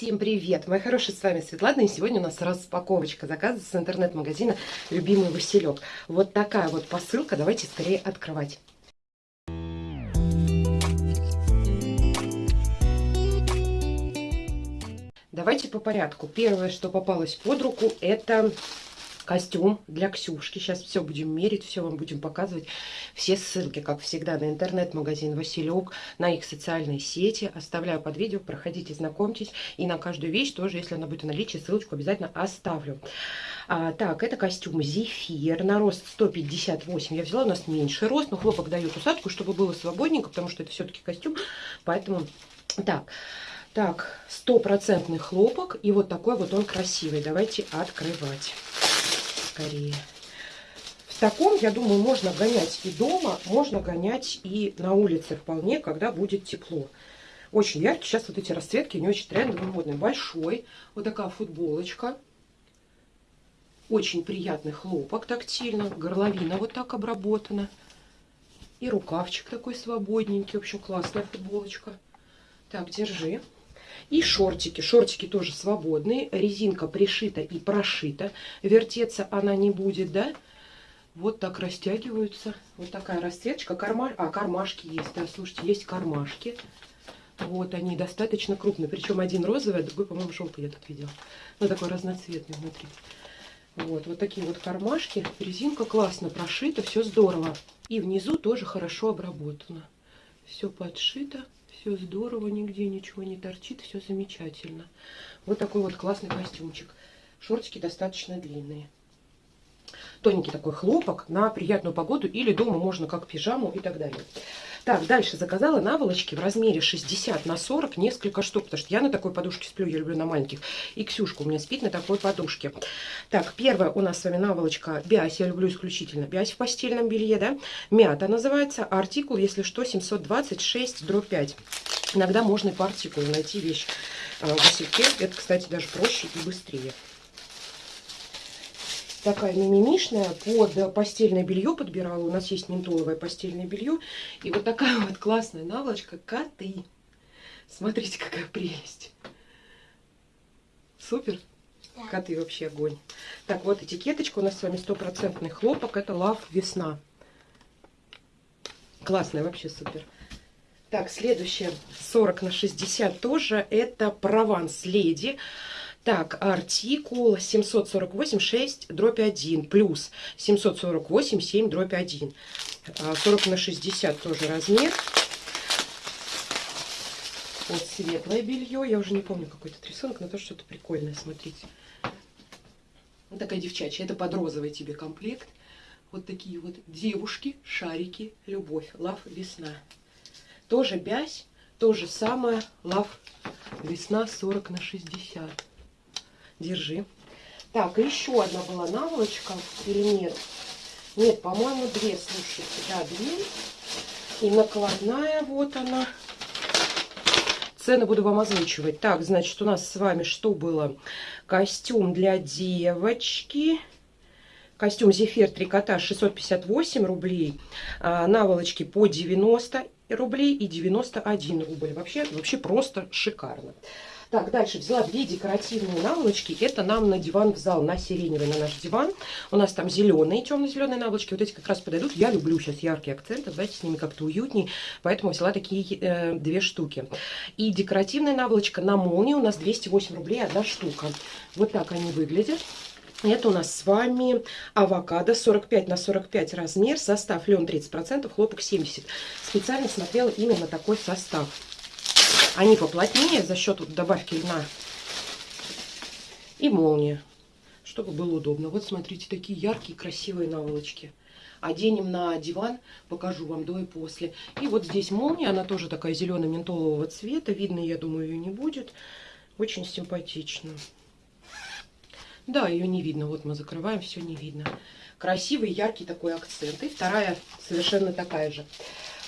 Всем привет! Мои хорошие, с вами Светлана, и сегодня у нас распаковочка заказа с интернет-магазина «Любимый Василек». Вот такая вот посылка, давайте скорее открывать. Давайте по порядку. Первое, что попалось под руку, это костюм для Ксюшки. Сейчас все будем мерить, все вам будем показывать. Все ссылки, как всегда, на интернет-магазин Василек, на их социальные сети. Оставляю под видео, проходите, знакомьтесь. И на каждую вещь тоже, если она будет в наличии, ссылочку обязательно оставлю. А, так, это костюм Зефир на рост 158. Я взяла, у нас меньший рост, но хлопок дает усадку, чтобы было свободненько, потому что это все-таки костюм. Поэтому, так... Так, стопроцентный хлопок. И вот такой вот он красивый. Давайте открывать скорее. В таком, я думаю, можно гонять и дома, можно гонять и на улице вполне, когда будет тепло. Очень яркий. Сейчас вот эти расцветки не очень трендовые, модные. Большой. Вот такая футболочка. Очень приятный хлопок тактильно. Горловина вот так обработана. И рукавчик такой свободненький. В общем, классная футболочка. Так, держи. И шортики. Шортики тоже свободные. Резинка пришита и прошита. Вертеться она не будет, да? Вот так растягиваются. Вот такая расцветочка. Карма... А, кармашки есть. Да, слушайте, есть кармашки. Вот они достаточно крупные. Причем один розовый, а другой, по-моему, желтый я тут видела. Ну, такой разноцветный внутри. Вот, вот такие вот кармашки. Резинка классно прошита, все здорово. И внизу тоже хорошо обработано. Все подшито. Все здорово, нигде ничего не торчит, все замечательно. Вот такой вот классный костюмчик. Шортики достаточно длинные. Тоненький такой хлопок на приятную погоду или дома можно как пижаму и так далее. Так, дальше заказала наволочки в размере 60 на 40, несколько штук, потому что я на такой подушке сплю, я люблю на маленьких. И Ксюшка у меня спит на такой подушке. Так, первая у нас с вами наволочка Биась, я люблю исключительно Биась в постельном белье, да. Мята называется, артикул, если что, 726 дробь 5. Иногда можно и по артикулу найти вещь э, в Васильке. Это, кстати, даже проще и быстрее такая мимимишная. Под постельное белье подбирала. У нас есть ментоловое постельное белье. И вот такая вот классная наволочка. Коты. Смотрите, какая прелесть. Супер. Да. Коты вообще огонь. Так, вот этикеточка. У нас с вами стопроцентный хлопок. Это лав весна. Классная, вообще супер. Так, следующее 40 на 60 тоже. Это прованс леди. Так, артикул 748 6 дробь 1 плюс 748 7 дробь 1. 40 на 60 тоже размер. Вот светлое белье. Я уже не помню какой-то рисунок, но тоже что-то прикольное, смотрите. Вот такая девчачья. Это под розовый тебе комплект. Вот такие вот девушки, шарики, любовь. Лав весна. Тоже бязь, то же самое. Лав весна 40 на 60. Держи. Так, еще одна была наволочка или нет? Нет, по-моему, две, слушайте, да, две. И накладная, вот она. Цены буду вам озвучивать. Так, значит, у нас с вами что было? Костюм для девочки. Костюм Зефир трикотаж 658 рублей. А, наволочки по 90 рублей и 91 рубль. Вообще, вообще просто шикарно. Так, дальше взяла две декоративные наволочки. Это нам на диван в зал, на сиреневый, на наш диван. У нас там зеленые, темно-зеленые наволочки. Вот эти как раз подойдут. Я люблю сейчас яркие акценты. Давайте с ними как-то уютней. Поэтому взяла такие э, две штуки. И декоративная наволочка на молнии у нас 208 рублей одна штука. Вот так они выглядят. Это у нас с вами авокадо 45 на 45 размер, состав лен 30%, хлопок 70%. Специально смотрела именно такой состав. Они поплотнее за счет добавки льна. И молния, чтобы было удобно. Вот смотрите, такие яркие, красивые наволочки. Оденем на диван, покажу вам до и после. И вот здесь молния, она тоже такая зелено-ментолового цвета. Видно, я думаю, ее не будет. Очень симпатично. Да, ее не видно. Вот мы закрываем, все не видно. Красивый, яркий такой акцент. И вторая совершенно такая же.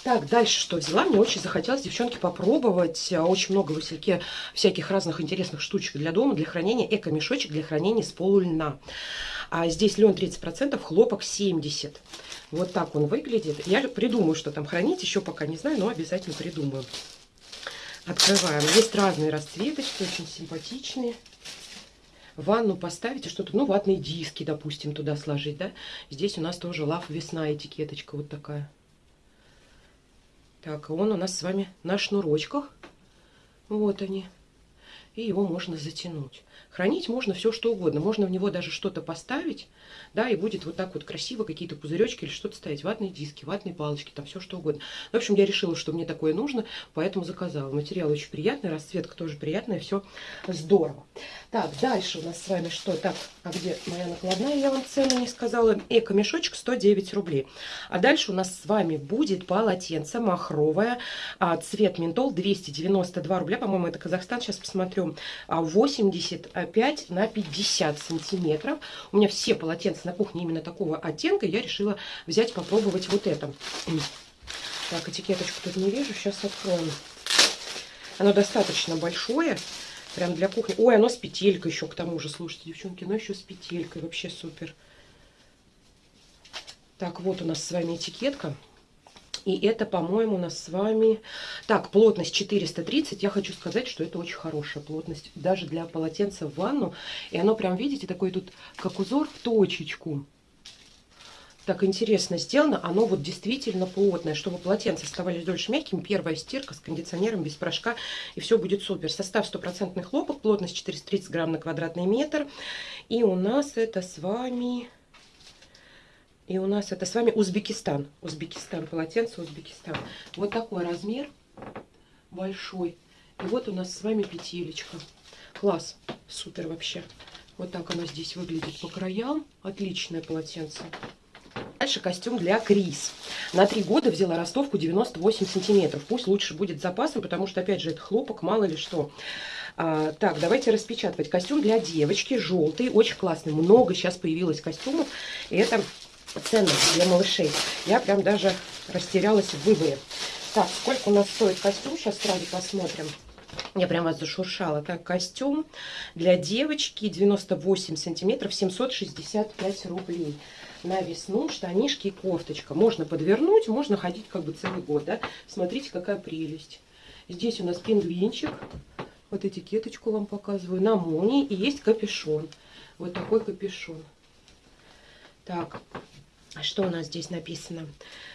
Так, дальше что взяла? Мне очень захотелось, девчонки, попробовать. А, очень много в Васильке всяких разных интересных штучек для дома, для хранения. Эко-мешочек для хранения с полульна. А здесь лен 30%, хлопок 70%. Вот так он выглядит. Я придумаю, что там хранить, еще пока не знаю, но обязательно придумаю. Открываем. Есть разные расцветочки, очень симпатичные. Ванну поставите что-то, ну, ватные диски, допустим, туда сложить, да. Здесь у нас тоже лав весна этикеточка вот такая. Так, он у нас с вами на шнурочках. Вот они. И его можно затянуть. Хранить можно все что угодно. Можно в него даже что-то поставить, да, и будет вот так вот красиво какие-то пузыречки или что-то ставить. Ватные диски, ватные палочки, там все что угодно. В общем, я решила, что мне такое нужно, поэтому заказала. Материал очень приятный, расцветка тоже приятная, все здорово. Так, дальше у нас с вами что? Так, а где моя накладная? Я вам цену не сказала. Эко-мешочек 109 рублей. А дальше у нас с вами будет полотенце махровое, а, цвет ментол 292 рубля. По-моему, это Казахстан, сейчас посмотрю. 80 5 на 50 сантиметров. У меня все полотенца на кухне именно такого оттенка. Я решила взять, попробовать вот это. Так, этикеточку тут не вижу. Сейчас откроем. Оно достаточно большое. Прям для кухни. Ой, оно с петелькой еще к тому же. Слушайте, девчонки, оно еще с петелькой. Вообще супер. Так, вот у нас с вами этикетка. И это, по-моему, у нас с вами... Так, плотность 430. Я хочу сказать, что это очень хорошая плотность. Даже для полотенца в ванну. И оно прям, видите, такой тут, как узор в точечку. Так интересно сделано. Оно вот действительно плотное. Чтобы полотенца оставались дольше мягкими. Первая стирка с кондиционером, без порошка. И все будет супер. Состав стопроцентный хлопок. Плотность 430 грамм на квадратный метр. И у нас это с вами... И у нас это с вами Узбекистан. Узбекистан, полотенце Узбекистан. Вот такой размер большой. И вот у нас с вами петелечка. Класс, супер вообще. Вот так оно здесь выглядит по краям. Отличное полотенце. Дальше костюм для Крис. На три года взяла ростовку 98 сантиметров. Пусть лучше будет запасом, потому что, опять же, это хлопок, мало ли что. А, так, давайте распечатывать. Костюм для девочки, желтый, очень классный. Много сейчас появилось костюмов. И это ценность для малышей. Я прям даже растерялась в выборе. Так, сколько у нас стоит костюм? Сейчас сразу посмотрим. Я прям вас зашуршала. Так, костюм для девочки 98 сантиметров, 765 рублей. На весну штанишки и кофточка. Можно подвернуть, можно ходить как бы целый год, да. Смотрите, какая прелесть. Здесь у нас пингвинчик. Вот этикеточку вам показываю. На молнии. И есть капюшон. Вот такой капюшон. Так, что у нас здесь написано?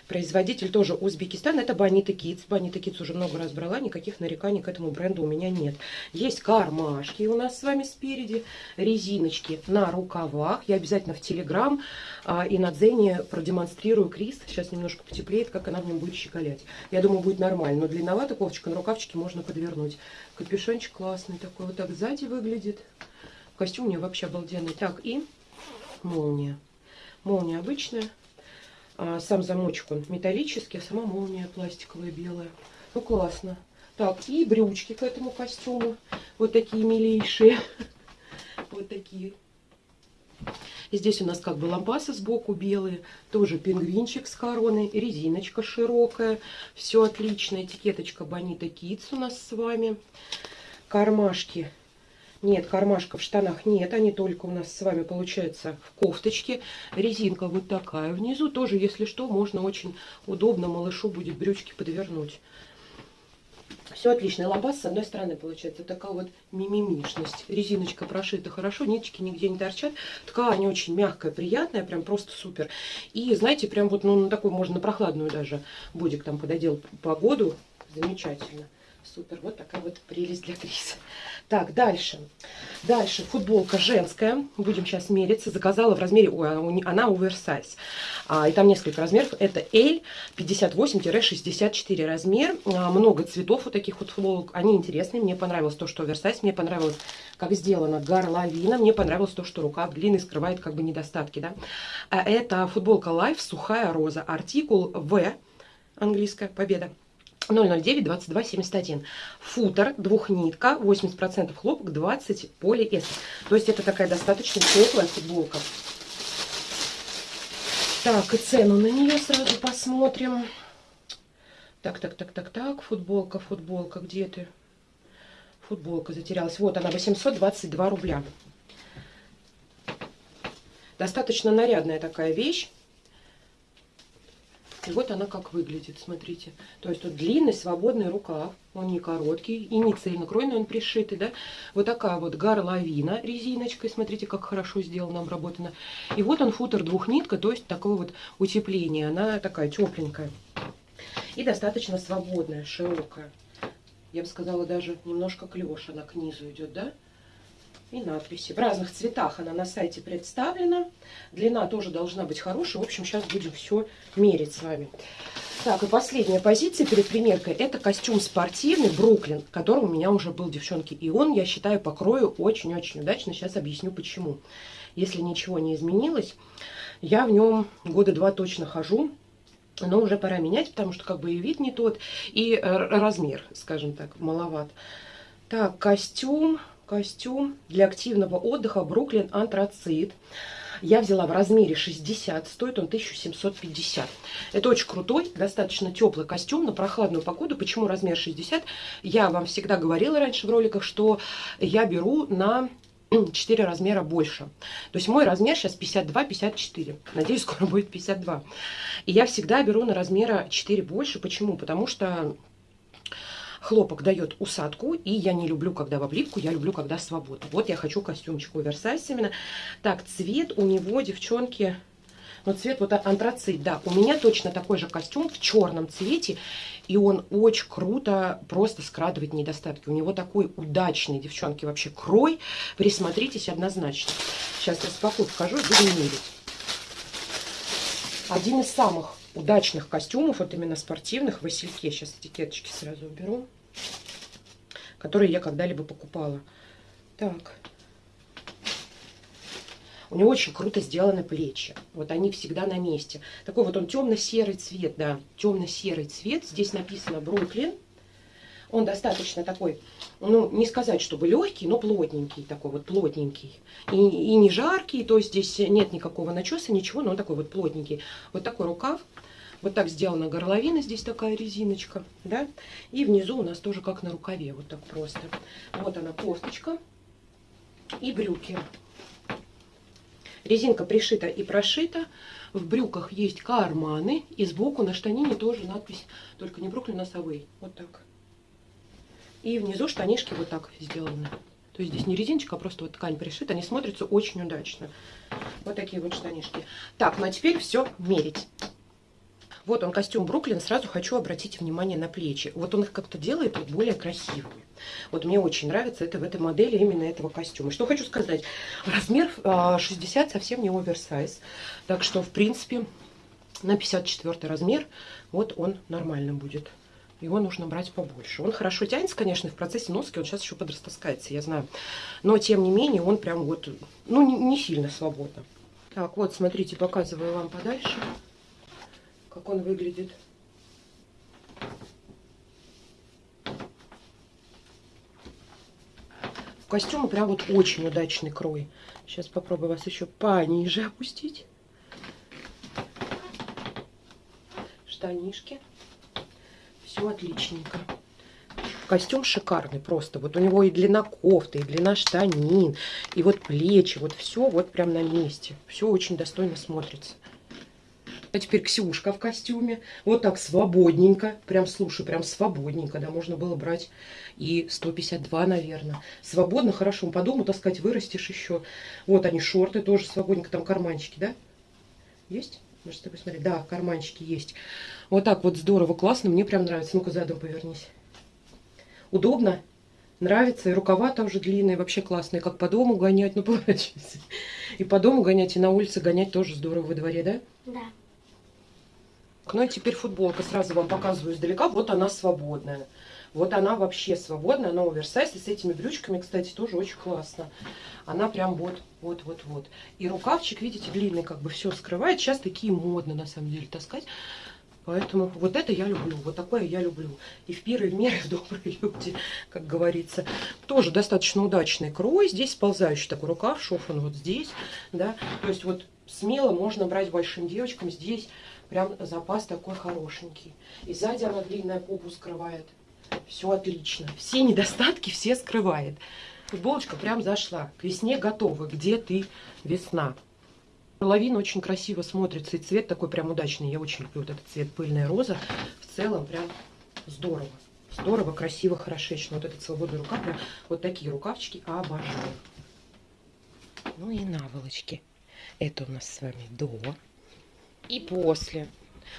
Производитель тоже Узбекистан. Это Бонита Kids. Бонита Kids уже много раз брала. Никаких нареканий к этому бренду у меня нет. Есть кармашки у нас с вами спереди. Резиночки на рукавах. Я обязательно в Телеграм а, и на Дзене продемонстрирую Крис. Сейчас немножко потеплеет, как она в нем будет щеголять. Я думаю, будет нормально. Но длинновато кофточка на рукавчике можно подвернуть. Капюшончик классный такой. Вот так сзади выглядит. Костюм у нее вообще обалденный. Так, и молния. Молния обычная. А сам замочек он металлический, а сама молния пластиковая белая. Ну, классно. Так, и брючки к этому костюму. Вот такие милейшие. Вот такие. И здесь у нас как бы лампасы сбоку белые. Тоже пингвинчик с короной. Резиночка широкая. Все отлично. Этикеточка Бонита Kids у нас с вами. Кармашки нет, кармашка в штанах нет, они только у нас с вами получается в кофточке. Резинка вот такая внизу. Тоже, если что, можно очень удобно малышу будет брючки подвернуть. Все отлично. Лобас с одной стороны получается такая вот мимимишность. Резиночка прошита хорошо, ниточки нигде не торчат. Ткань очень мягкая, приятная, прям просто супер. И знаете, прям вот ну, на такой можно прохладную даже бодик там пододел погоду. Замечательно. Супер, вот такая вот прелесть для Криса. Так, дальше. Дальше футболка женская. Будем сейчас мериться. Заказала в размере, ой, она оверсайз. А, и там несколько размеров. Это L 58-64 размер. А, много цветов вот таких вот футболок. Они интересные. Мне понравилось то, что оверсайз. Мне понравилось, как сделана горловина. Мне понравилось то, что рукав длинный скрывает как бы недостатки. Да? А, это футболка Life сухая роза. Артикул В. Английская победа. 009 22 71 футер двухнитка 80% хлопок 20 полиэстер то есть это такая достаточно теплая футболка. Так и цену на нее сразу посмотрим. Так так так так так футболка футболка где ты? Футболка затерялась. Вот она 822 рубля. Достаточно нарядная такая вещь И вот она как выглядит, смотрите. То есть тут длинный свободный рукав, он не короткий и не цельнокройный, он пришитый, да. Вот такая вот горловина резиночкой, смотрите, как хорошо сделано, обработано. И вот он футер двухнитка, то есть такое вот утепление, она такая тепленькая. И достаточно свободная, широкая. Я бы сказала, даже немножко клеш она к низу идет, да? И надписи. В разных цветах она на сайте представлена. Длина тоже должна быть хорошая. В общем, сейчас будем все мерить с вами. Так, и последняя позиция перед примеркой. Это костюм спортивный Бруклин, который у меня уже был, девчонки. И он, я считаю, по крою очень-очень удачно. Сейчас объясню, почему. Если ничего не изменилось, я в нем года два точно хожу. Но уже пора менять, потому что как бы и вид не тот, и э, размер, скажем так, маловат. Так, костюм костюм для активного отдыха Бруклин Антрацит. Я взяла в размере 60, стоит он 1750. Это очень крутой, достаточно теплый костюм на прохладную погоду. Почему размер 60? Я вам всегда говорила раньше в роликах, что я беру на 4 размера больше. То есть мой размер сейчас 52-54. Надеюсь, скоро будет 52. И я всегда беру на размера 4 больше. Почему? Потому что Хлопок дает усадку, и я не люблю, когда в облипку, я люблю, когда свободно. Вот я хочу костюмчик оверсайз именно. Так, цвет у него, девчонки, ну цвет вот антрацит, да. У меня точно такой же костюм в черном цвете, и он очень круто просто скрадывает недостатки. У него такой удачный, девчонки, вообще крой. Присмотритесь однозначно. Сейчас распакую, покажу и будем мерить. Один из самых удачных костюмов, вот именно спортивных, в Васильке. Сейчас этикеточки сразу уберу которые я когда-либо покупала. Так. У него очень круто сделаны плечи. Вот они всегда на месте. Такой вот он темно-серый цвет, да, темно-серый цвет. Здесь написано Бруклин. Он достаточно такой, ну, не сказать, чтобы легкий, но плотненький, такой вот плотненький. И, и не жаркий, то есть здесь нет никакого начеса, ничего, но он такой вот плотненький. Вот такой рукав. Вот так сделана горловина, здесь такая резиночка, да. И внизу у нас тоже как на рукаве, вот так просто. Вот она кофточка и брюки. Резинка пришита и прошита. В брюках есть карманы. И сбоку на штанине тоже надпись, только не Бруклин, а Савей. Вот так. И внизу штанишки вот так сделаны. То есть здесь не резиночка, а просто вот ткань пришита. Они смотрятся очень удачно. Вот такие вот штанишки. Так, ну а теперь все мерить. Вот он, костюм Бруклин. Сразу хочу обратить внимание на плечи. Вот он их как-то делает вот более красивыми. Вот мне очень нравится это в этой модели, именно этого костюма. Что хочу сказать. Размер 60 а, совсем не оверсайз. Так что, в принципе, на 54 размер вот он нормально будет. Его нужно брать побольше. Он хорошо тянется, конечно, в процессе носки он сейчас еще подрастаскается, я знаю. Но, тем не менее, он прям вот, ну, не, не сильно свободно. Так, вот, смотрите, показываю вам подальше как он выглядит. В костюме прям вот очень удачный крой. Сейчас попробую вас еще пониже опустить. Штанишки. Все отличненько. Костюм шикарный просто. Вот у него и длина кофты, и длина штанин, и вот плечи. Вот все вот прям на месте. Все очень достойно смотрится. А теперь Ксюшка в костюме. Вот так свободненько. Прям, слушай, прям свободненько. Да, можно было брать и 152, наверное. Свободно, хорошо. По дому таскать вырастешь еще. Вот они, шорты тоже свободненько. Там карманчики, да? Есть? Можете тобой посмотреть. Да, карманчики есть. Вот так вот здорово, классно. Мне прям нравится. Ну-ка, задом повернись. Удобно. Нравится. И рукава там же длинные. Вообще классные. Как по дому гонять. Ну, поворачивайся. И по дому гонять, и на улице гонять тоже здорово во дворе, да? Да. Ну и теперь футболка. Сразу вам показываю издалека. Вот она свободная. Вот она вообще свободная, она оверсайз. И с этими брючками, кстати, тоже очень классно. Она прям вот, вот, вот, вот. И рукавчик, видите, длинный, как бы все скрывает. Сейчас такие модно, на самом деле, таскать. Поэтому вот это я люблю, вот такое я люблю. И в пиры, и в меры добрые люди, как говорится. Тоже достаточно удачный крой. Здесь сползающий такой рукав, шофан вот здесь, да. То есть вот смело можно брать большим девочкам здесь Прям запас такой хорошенький. И сзади она длинная попу скрывает. Все отлично. Все недостатки все скрывает. Футболочка прям зашла. К весне готова. Где ты, весна? Половина очень красиво смотрится, и цвет такой прям удачный. Я очень люблю вот этот цвет пыльная роза. В целом прям здорово. Здорово, красиво, хорошечно. Вот этот свободный рукав, прям вот такие рукавчики обожаю. Ну и наволочки. Это у нас с вами до и после.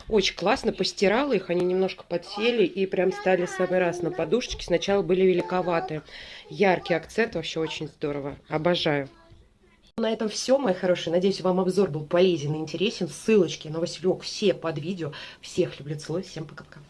Очень классно, постирала их, они немножко подсели и прям стали самый раз на подушечке. Сначала были великоваты. Яркий акцент, вообще очень здорово. Обожаю. На этом все, мои хорошие. Надеюсь, вам обзор был полезен и интересен. Ссылочки на Василек все под видео. Всех люблю, целую. Всем пока-пока.